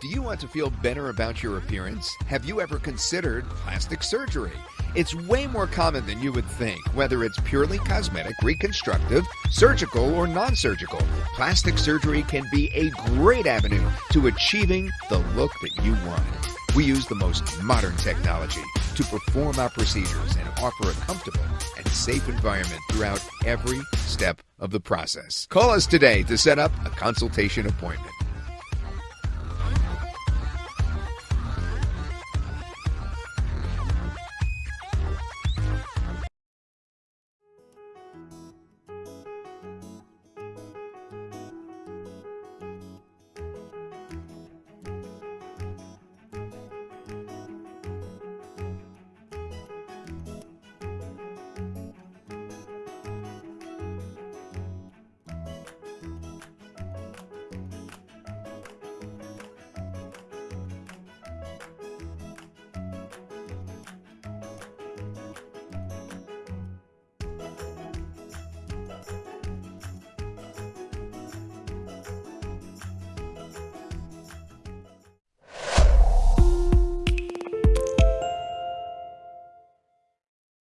Do you Want to feel better about your appearance? Have you ever considered plastic surgery? It's way more common than you would think, whether it's purely cosmetic, reconstructive, surgical, or non surgical. Plastic surgery can be a great avenue to achieving the look that you want. We use the most modern technology to perform our procedures and offer a comfortable and safe environment throughout every step of the process. Call us today to set up a consultation appointment.